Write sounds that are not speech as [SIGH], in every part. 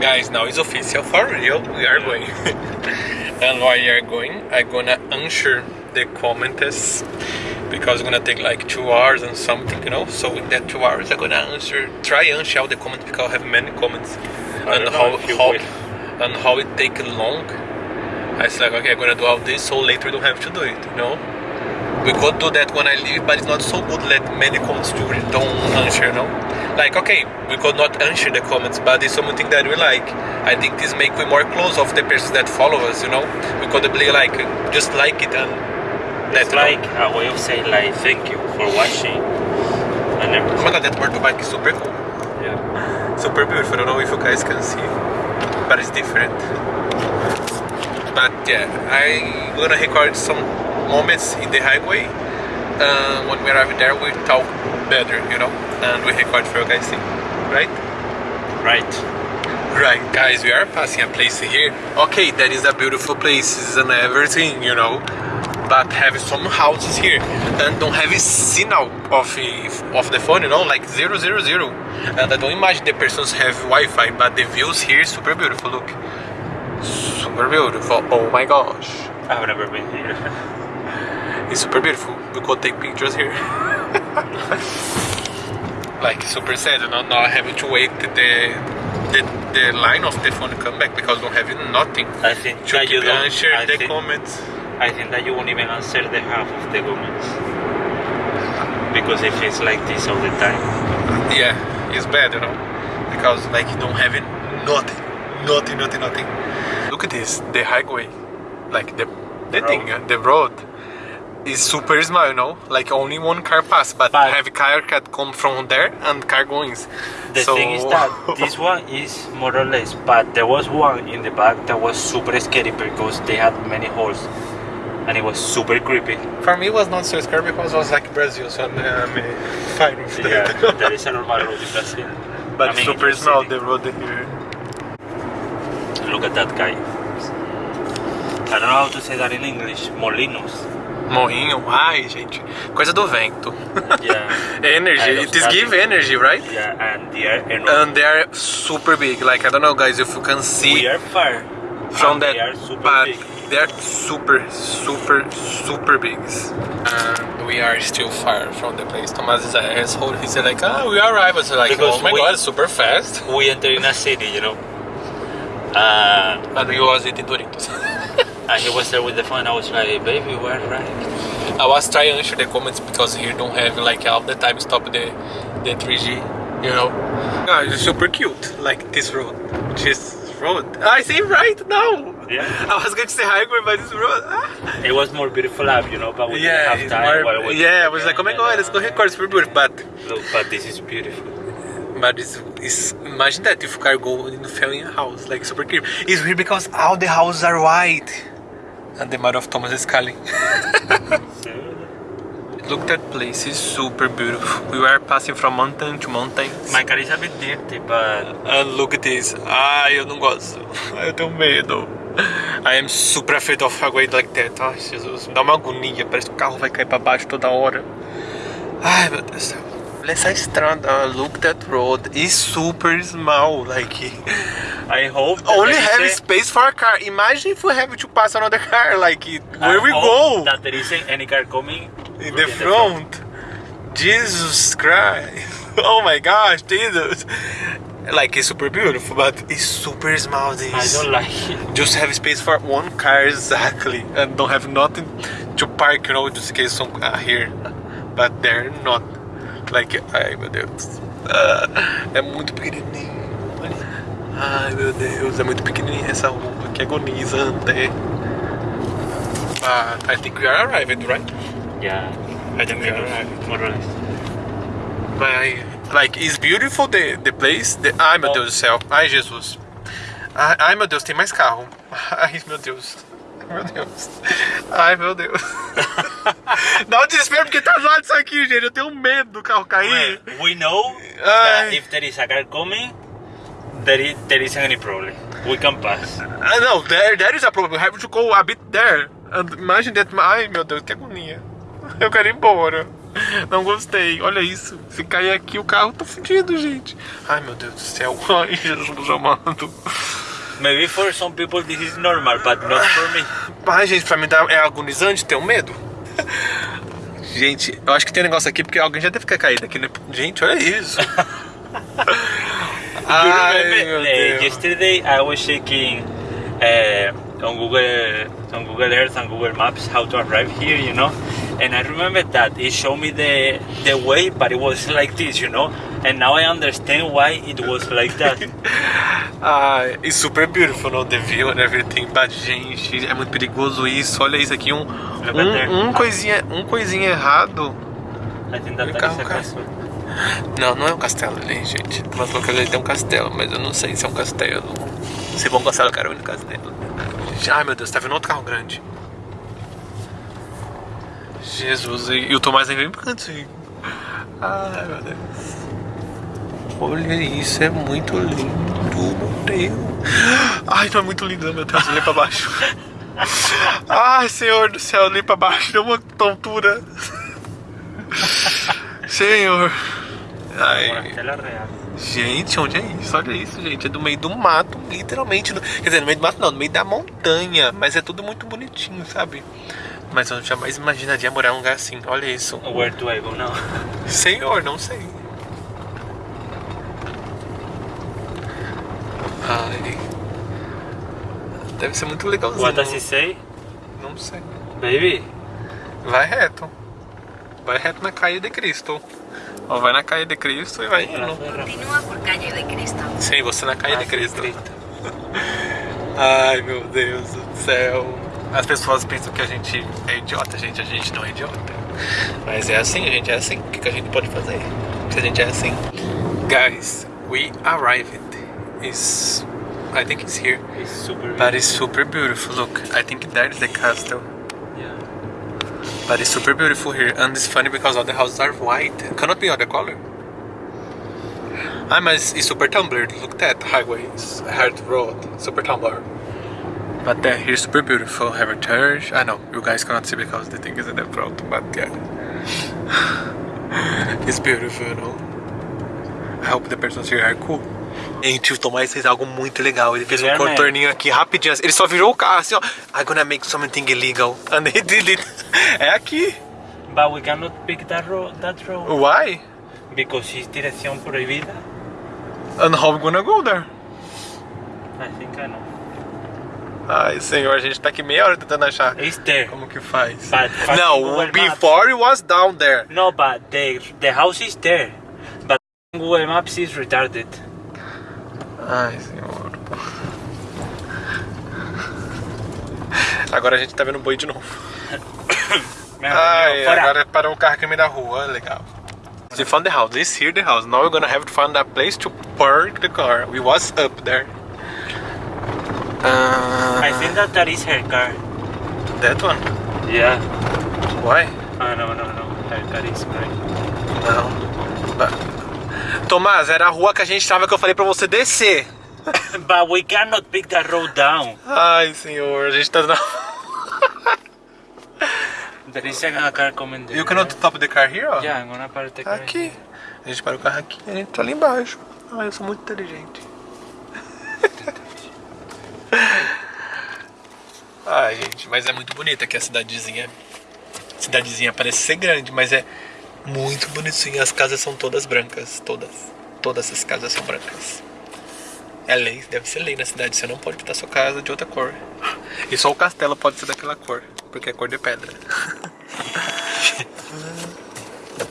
Guys, now it's official for real. We are going. [LAUGHS] and while we are going, I'm gonna answer the comments because it's gonna take like two hours and something, you know. So in that two hours, I'm gonna answer, try answer all the comments because I have many comments I and how how and how it take long. I was like, okay, I'm gonna do all this so later we don't have to do it, you know. We could do that when I leave, but it's not so good. Let many comments to don't answer, you know. Like, okay, we could not answer the comments, but it's something that we like. I think this make we more close of the person that follow us, you know. We could be like, just like it and that, It's know. like a way of saying like thank you for watching and Oh everything. my god, that motorbike is super cool. Yeah. super beautiful. I don't know if you guys can see, but it's different. But yeah, I'm gonna record some moments in the highway. Uh, when we arrive there, we talk better, you know, and we record for you guys see, right? Right. Right, guys, we are passing a place here. Okay, that is a beautiful place and everything, you know. But have some houses here and don't have a signal of of the phone, you know, like zero zero zero. And I don't imagine the persons have Wi-Fi, but the views here super beautiful. Look, super beautiful. Oh my gosh, I've never been here. [LAUGHS] it's super beautiful. We could take pictures here. [LAUGHS] like super sad, you know, not having to wait the the the line of the phone come back because don't have nothing. I think to that you keep don't answer I the think, comments. I think that you won't even answer the half of the comments. Because if it's like this all the time. Yeah, it's bad, you know, because like you don't have it, nothing, nothing, nothing, nothing. Look at this, the highway, like the the Road. thing, the road is super small, you know, like only one car pass, but, But- have car can come from there and car goings. The so, thing is that this one is more or less, but there was one in the back that was super scary because they had many holes and it was super creepy. for me it was not so scary because it was like Brazil, so I'm, I'm fine with Yeah, that. [LAUGHS] there is a normal road in Brazil. but I mean, super in small the road here. Look at that guy. I don't know how to say that in English. Molinos. Morrinho, ai gente, coisa do vento. Yeah. energy, I love it is give energy, right? Yeah, and they are enormous. and they are super big. Like I don't know, guys, if you can see we are far from and that, They are super but big. they are super, super, super big. And we are still far from the place. Thomas is an asshole. He said like, "Ah, we arrived." I was like, Because "Oh my we- god, super fast!" We enter in a city, you know. Uh, And we was eating Doritos. [LAUGHS] and he was there with the phone. I was like, "Baby, we're right." I was trying to answer the comments because he don't have like all the time stop the the 3G, you know. Guys, it's super cute. Like this road, this road. I say right now. Yeah. [LAUGHS] I was going to say highway, but this road. Ah. It was more beautiful up, you know, but we Yeah, didn't have time. more- we- yeah, I was like, oh my god, let's go record, it's super beautiful. But, Look, but this is beautiful. but it's, it's, imagine that if car go in the family house, like super clear. It's weird because all the houses are white. And the mother of Thomas is [LAUGHS] calling. Look, that place is super beautiful. We were passing from mountain to mountain. My car is a bit dirty, but And look at this. Ai, eu não gosto. Ai, eu tenho medo. I am super afraid of highway like that. Ai, Jesus, me dá uma agonia. Parece que o carro vai cair pra baixo toda hora. Ai, meu Deus do céu. Olha essa estrada. Look that road. Is super small. Like, [LAUGHS] I hope only have a- space for a car. Imagine if we have to pass another car. Like, I where we go? That there isn't any car coming in the front. Jesus Christ. [LAUGHS] Oh my gosh, Jesus. Like it's super beautiful, but it's super small. This I don't like it. just have space for one car exactly, and don't have nothing to park. You know, just in case some are here, but they're not. Like, ai meu Deus, Ah, é muito pequenininho. Ai meu Deus, é muito pequenininha essa rua, que agonizante. But I think we are arrived, right? Yeah, I think we are arrived. more or less. Mas, like, it's beautiful the, the place. The, ai, meu Oh. Deus do céu. Ai, Jesus. Ai, ai, meu Deus, tem mais carro. Ai, meu Deus. Meu Deus. Ai, meu Deus. [LAUGHS] Dá um desespero porque tá zoado aqui, gente. Eu tenho medo do carro cair. Well, we know Ai. that if there is a car coming, there, is, there isn't any problem. We can pass. Ah, não, there, there is a problem. We have to go a bit there. And imagine that. Ai, meu Deus, que agonia. [LAUGHS] Eu quero ir embora. Não gostei. Olha isso. Se cair aqui, o carro tá fudido, gente. Ai, meu Deus do céu. [LAUGHS] Ai, Jesus amado. Maybe for some people this is normal, but not for me. Ai, gente, pra mim é agonizante ter um medo. Gente, eu acho que tem um negócio aqui porque alguém já deve ter caído aqui, né? Gente, olha isso. [LAUGHS] Ai, meu uh, Deus. yesterday I was checking uh, on Google on Google Earth and Google Maps how to arrive here, you know. And I remember that it showed me the the way, but it was like this, you know. And now I understand why it was like that. Ai, it's [LAUGHS] super beautiful, no? The view and everything. But, gente, é muito perigoso isso. Olha isso aqui, um, um, um coisinha, um coisinha errado. I think that cá. castle. Não, não é um castelo ali, gente. Mas falou que ali tem um castelo, mas eu não sei se é um castelo. Se for um castelo, eu quero ir no castelo. Ai, meu Deus, tá vendo outro carro grande. Jesus, e e o Tomás nem vem pro cantinho. Ai, meu Deus. Olha isso, é muito lindo, meu Deus. Ai, é muito lindo, meu Deus, olhei pra baixo. Ai, Senhor do céu, olhei pra baixo, deu uma tontura. Senhor. Ai. Gente, onde é isso? Olha isso, gente. É do meio do mato, literalmente. no- Quer dizer, no meio do mato não, no meio da montanha. Mas é tudo muito bonitinho, sabe? Mas eu jamais imaginaria morar num lugar assim. Olha isso. Where do I go now? Senhor, não sei. Ai. Deve ser muito legalzinho. What does it say? Não sei. Baby, Vai reto. Vai reto na caia de Cristo. Ó, vai na caia de Cristo e vai indo. Continúa por calle de Cristo. Sim, você na caia de Cristo. [LAUGHS] Ai meu Deus do céu. As pessoas pensam que a gente é idiota, gente. A gente não é idiota. Mas é assim, a gente é assim. O que que a gente pode fazer? Se a gente é assim. Guys, we arrived. Is I think it's here. It's super But it's super beautiful. Look, I think that is the castle. Yeah. But it's super beautiful here. And it's funny because all the houses are white. Cannot be other color. Mas it's super tumbler. Look at that highway. It's hard road. Super tumbler. But uh, here's super beautiful. Have a church. I know you guys cannot see because the thing is in the front. But yeah, [SIGHS] it's beautiful, you know. I hope the persons here are cool. Gente, o Tomás fez algo muito legal. Ele fez um contorninho aqui rapidinho. Ele só virou o carro assim, ó. I'm gonna make something illegal. [LAUGHS] And he did it. É aqui. But we cannot pick that road, that road Why? because it's dirección prohibida. And how we gonna go there? I think I know. Ai, senhor, a gente tá aqui meia hora tentando achar It's there. como que faz. But Não, Maps. before it was down there. No, but the the house is there. But Google Maps is retarded. Ai, senhor. Agora a gente tá vendo boi de novo. [COUGHS] Ai, agora parou o carro aqui no meio da rua, legal. We found the house. This here the house. Now we're gonna have to find a place to park the car. We was up there. Uh, I think that that is her car. that one. Yeah. Why? Oh, no, no, no. Her car is great. Não. Tomás, era a rua que a gente tava que eu falei pra você descer. [LAUGHS] but we cannot pick that road down. Ai, senhor, a gente tá na. There is a car coming there. You cannot stop the car here, ó? Yeah, I'm gonna park the car. Aqui. A gente para o carro aqui e a gente tá ali embaixo. Ai, eu sou muito inteligente. [LAUGHS] Ai, gente, mas é muito bonita aqui a cidadezinha. Cidadezinha parece ser grande, mas é muito bonitinha. As casas são todas brancas. Todas. Todas as casas são brancas. É lei, deve ser lei na cidade. Você não pode pintar sua casa de outra cor. E só o castelo pode ser daquela cor, porque é cor de pedra. [LAUGHS]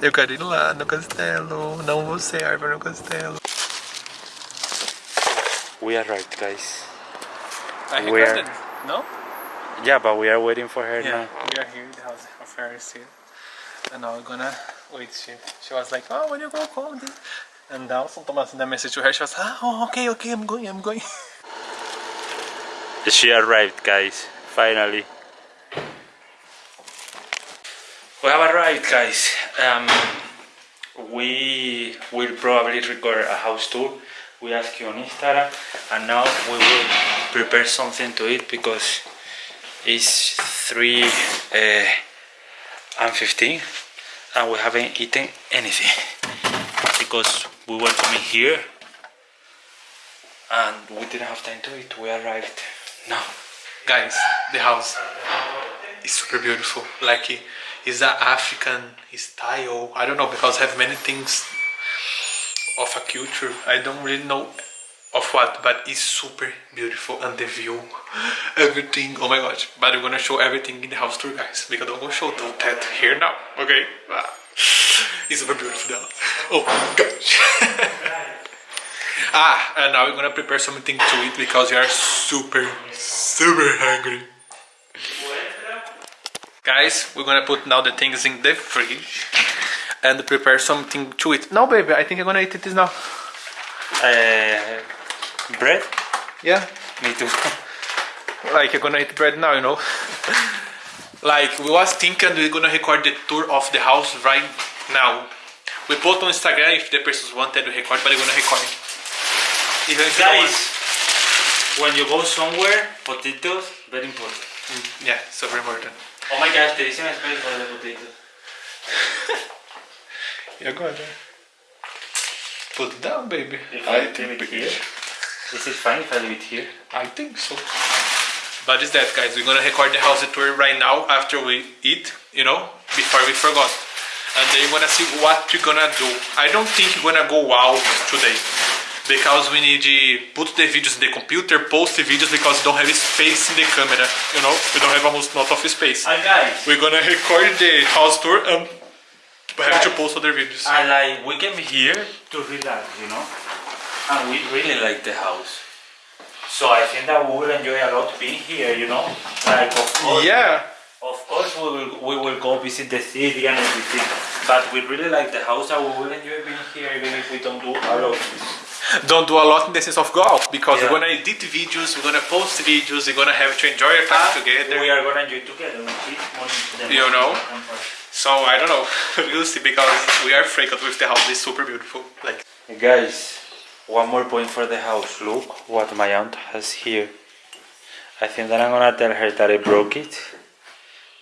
Eu quero ir lá no castelo. Não vou ser árvore no castelo. We arrived, guys. I Where? it. No? Yeah, but we are waiting for her Yeah, now. we are here in the house of Ferris here. And now we're gonna wait. She, she was like, oh, when you go home. then-" And now some Thomas sent a message to her. She was, ah, oh, okay, okay, I'm going, I'm going. She arrived, guys. Finally. We have arrived, guys. Um, we will probably record a house tour. We asked you on Instagram, and now we will prepare something to eat because it's three uh, and fifteen, and we haven't eaten anything because we were coming here and we didn't have time to eat. We arrived now. Guys, the house is super beautiful. Like it- it's a African style. I don't know because i have many things of a culture. I don't really know of what, but it's super beautiful and the view, everything. Oh my gosh! But we're gonna show everything in the house tour, guys. Because I'm gonna show that here now. Okay? [SIGHS] It's super beautiful. Though. Oh gosh. [LAUGHS] ah, and now we're gonna prepare something to eat because we are super, super hungry. Guys, we're gonna put now the things in the fridge and prepare something to eat. No, baby, I think I'm gonna eat this now. Uh, bread? Yeah, Me too. [LAUGHS] like you're gonna eat bread now, you know. [LAUGHS] like we was thinking we're gonna record the tour of the house right now. We put on Instagram if the persons wanted to record, but we're gonna record. Even if you don't want- Guys, when you go somewhere, potatoes, very important. Mm, yeah, super important. Oh my gosh, there is an space for the potatoes. [LAUGHS] Yeah, go ahead. Put it down, baby. If I leave it here, is it fine if I leave it here? I think so. But it's that, guys. We're gonna record the house tour right now after we eat, you know, before we forgot. And then you're gonna see what we're gonna do. I don't think we're gonna go out today because we need to put the videos in the computer, post the videos because we don't have space in the camera. You know, we don't have almost lot of space. And guys, We're gonna record the house tour and we have to post other videos. I like we came here to relax, you know, and we really like the house. So I think that we will enjoy a lot being here, you know. Like of course, Yeah. of course we will we will go visit the city and everything, but we really like the house and we will enjoy being here even if we don't do a lot. don't do a lot in the sense of go out because Yeah. we're gonna edit videos, we're gonna post videos, we're gonna have to enjoy our time ah, together. We are gonna enjoy together. which is more the You know? So I don't know, [LAUGHS] we'll see because we are freaked with the house. It's super beautiful. Like Guys, one more point for the house. Look what my aunt has here. I think that I'm gonna tell her that I broke it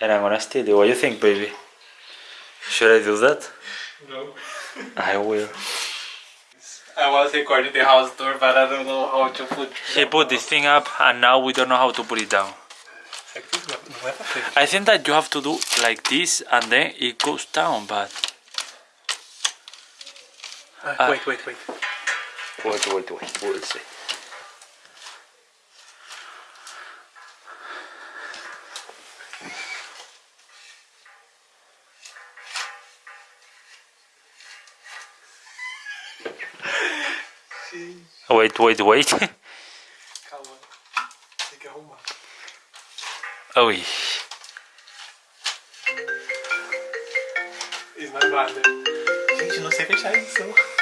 and I'm gonna steal it. What do you think, baby? Should I do that? no. I will. I was recording the house door, but I don't know how to put. He put this thing up and now we don't know how to put it down. I think that you have to do like this and then it goes down, but. Uh, wait, wait, wait. Wait, wait, wait, we'll see. Wait, wait, wait. Calma. Tem que arrumar. Oi. It's my mother. Gente, não sei fechar isso. Ó,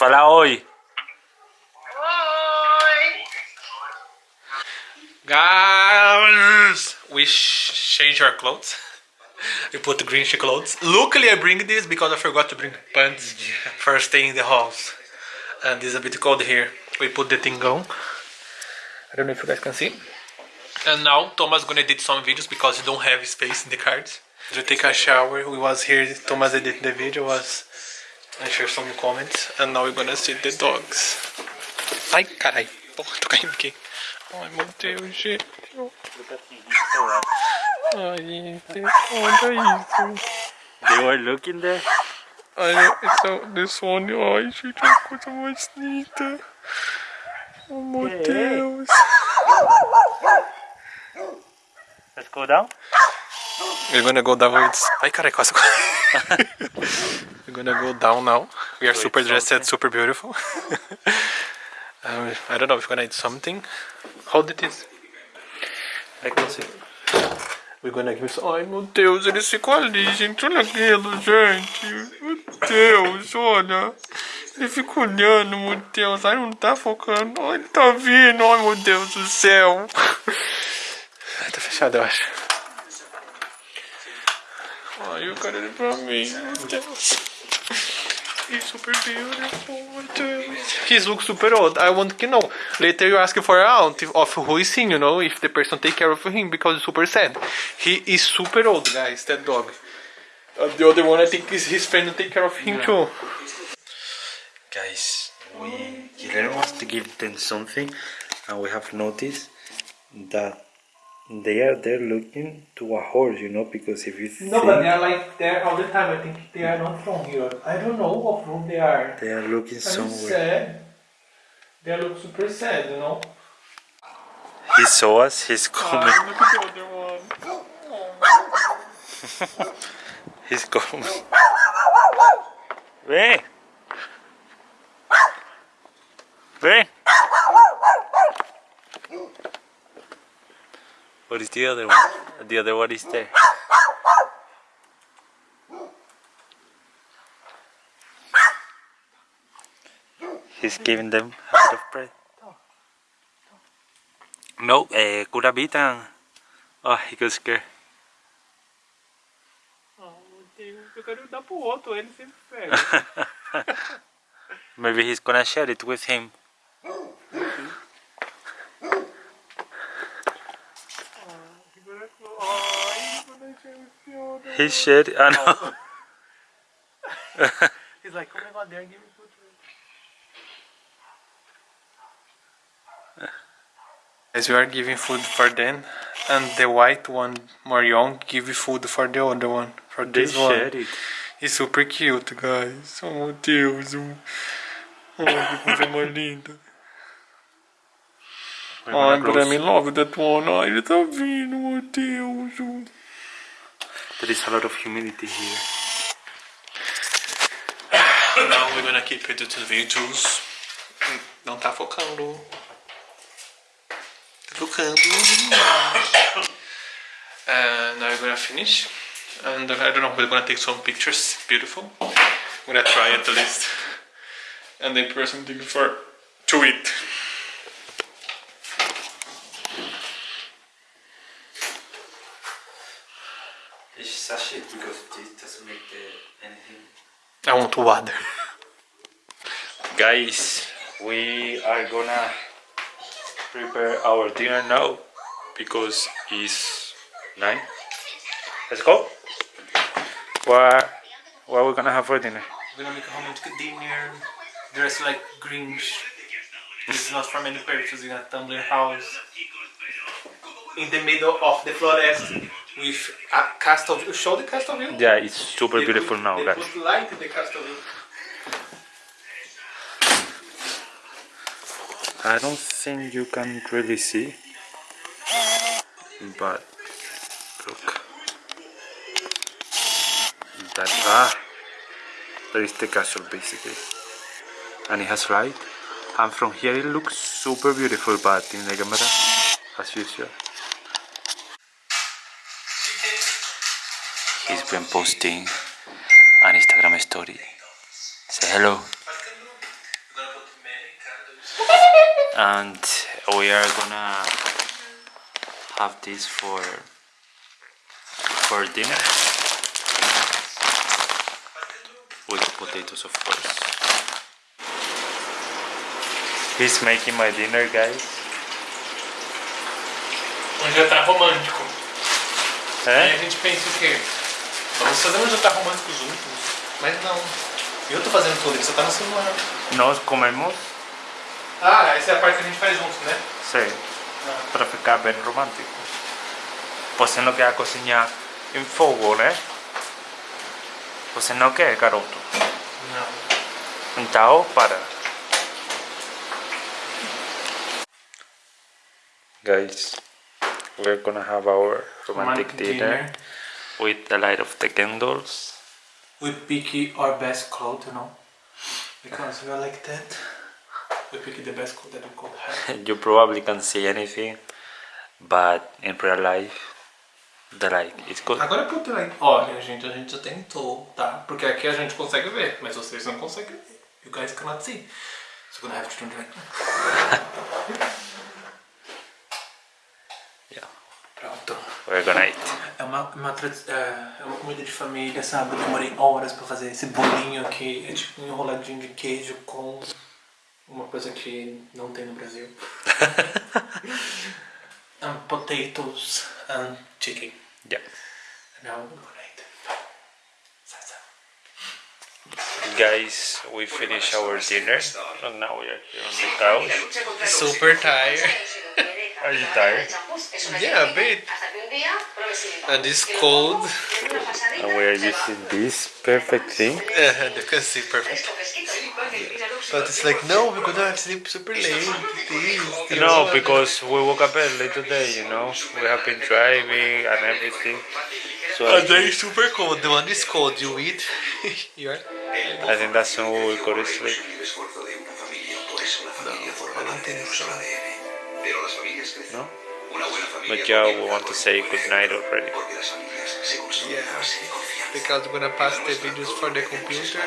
Fala oi. Oi! Guys, we sh- change our clothes. We put the green clothes. Luckily, I bring this because I forgot to bring pants for staying in the house. And it's a bit cold here. We put the thing on. I don't know if you guys can see. And now Thomas gonna edit some videos because he don't have space in the cards. To take a shower, we was here. Thomas edited the video, was answer some comments, and now we're gonna see the dogs. Ai, carai, porra, tô caindo aqui. Ai, meu Deus, gente. Ai, olha isso. They were looking there. Olha, essa, this one, ai, gente, é a coisa mais linda. Oh, meu. Deus. Oh, Let's go down. We're gonna go downwards. Ai, carai, quase. [LAUGHS] We're gonna go down now. We are super dressed, super beautiful. [LAUGHS] Um, I don't know if we're gonna eat something. Hold it is. I can see. We're gonna give some... Ai, meu Deus, eles ficam ali, gente. Olha aquilo, gente. Meu Deus, olha. Ele fica olhando, meu Deus. Ai, não tá focando. Ai, ele tá vindo. Ai, meu Deus do céu. [LAUGHS] Tá fechado, eu acho. Ai, eu quero ele pra mim, meu Deus. He's super beautiful. He looks super old. I want to know. Later you ask for a aunt of who is him, you know, if the person take care of him because it's super sad. He is super old, guys, that dog. Uh, the other one, I think, is his friend to take care of him too. Guys, we Guillermo wants to give them something, and we have noticed that they are there looking to a horse, you know, because if you No, but they are like there all the time. I think they are not from here. I don't know what from they are. they are looking And somewhere. sad. They look super sad, you know. He saw us, he's ah, coming. look at the other one. [LAUGHS] He's coming. Ven. Ven. What is the other one? The other one is there. He's giving them a bit of bread. No, eh, kurabitan. Oh, he got scared. Eu quero dar pro outro, ele sempre pega. Maybe he's gonna share it with him. He shared it. I know. [LAUGHS] He's like, oh my god, they're giving food As we are giving food for them, and the white one, more young, give food for the other one, for They this one. shared it. He's super cute, guys. Oh meu Deus. um- Oh, que [LAUGHS] coisa mais linda. We're Ai, but close. I'm in love with that one. Ai, ele tá vindo, meu Deus. There is a lot of humidity here. [SIGHS] Now we're gonna keep editing videos. Não tá focando. Tá focando. And [COUGHS] uh, now we're gonna finish. And I don't know, we're gonna take some pictures. Beautiful. I'm gonna try at the least. And then prepare something for to eat. It's such it because this doesn't make the, anything. I want to water. Guys, we are gonna prepare our dinner now because it's nine. Let's go. What what are we gonna have for dinner? We're gonna make a romantic dinner. Dress like Grinch. This is not from any purpose in a Tumblr house. In the middle of the forest with a castle view. Show the castle view. Yeah, it's super They beautiful put- now, they guys. put light in the castle view. I don't think you can really see, but look. That ah, there is the castle basically, and it has light. And from here it looks super beautiful, but in the camera, as usual. He's been posting an Instagram story. Say hello. and we are gonna have this for for dinner with potatoes of course he's making my dinner guys Um jantar romântico. Gente pensa o quê? Fazer um jantar romântico juntos. Mas não. Eu tô fazendo tudo, ele só tá no celular. nós comemos Ah, essa é a parte que a gente faz juntos, né? sim para ficar bem romântico você não quer cozinhar em fogo né você não quer garoto Não. Então, para. Guys, we're gonna have our romantic, dinner, with the light of the candles. We pick our best clothes, you know, because we are like that. We pick the best clothes that we could have. [LAUGHS] You probably can't see anything, but in real life, the light is good. Agora put like, olha gente, a gente já tentou, tá? Porque aqui a gente consegue ver, mas vocês não conseguem ver. You guys cannot see. So we're gonna have to turn right now. [LAUGHS] we're gonna eat. É uma, uma, é é uma comida de família, sabe? Eu demorei horas pra fazer esse bolinho aqui. É tipo um enroladinho de queijo com uma coisa que não tem no Brasil. and [LAUGHS] potatoes and chicken. Yeah. Now we're gonna eat. Salsa. Guys, we finished our dinner and now we are here on the couch. Super tired. Are you tired? Yeah, a bit. And it's cold. And we are using this perfect thing. Yeah, you can see perfect. But it's like, no, we're gonna sleep super late. No, because we woke up early today, you know. We have been driving and everything. So And it's super cold. The one is cold. You eat. [LAUGHS] You're. I think that's when we will go to sleep. No, I don't think so. No? But yeah, we want to say good night already. Yeah. Because we're gonna pass the videos for the computer.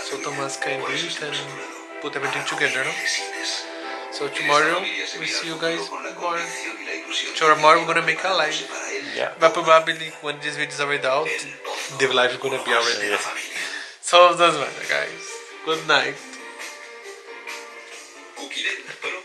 So Thomas can edit and put everything together, no? So tomorrow we see you guys more. Tomorrow we're gonna make a live. Yeah. But probably when this video is already out, the live is gonna be already. Yeah. So it doesn't matter, guys. Good night. Cuquillet, pero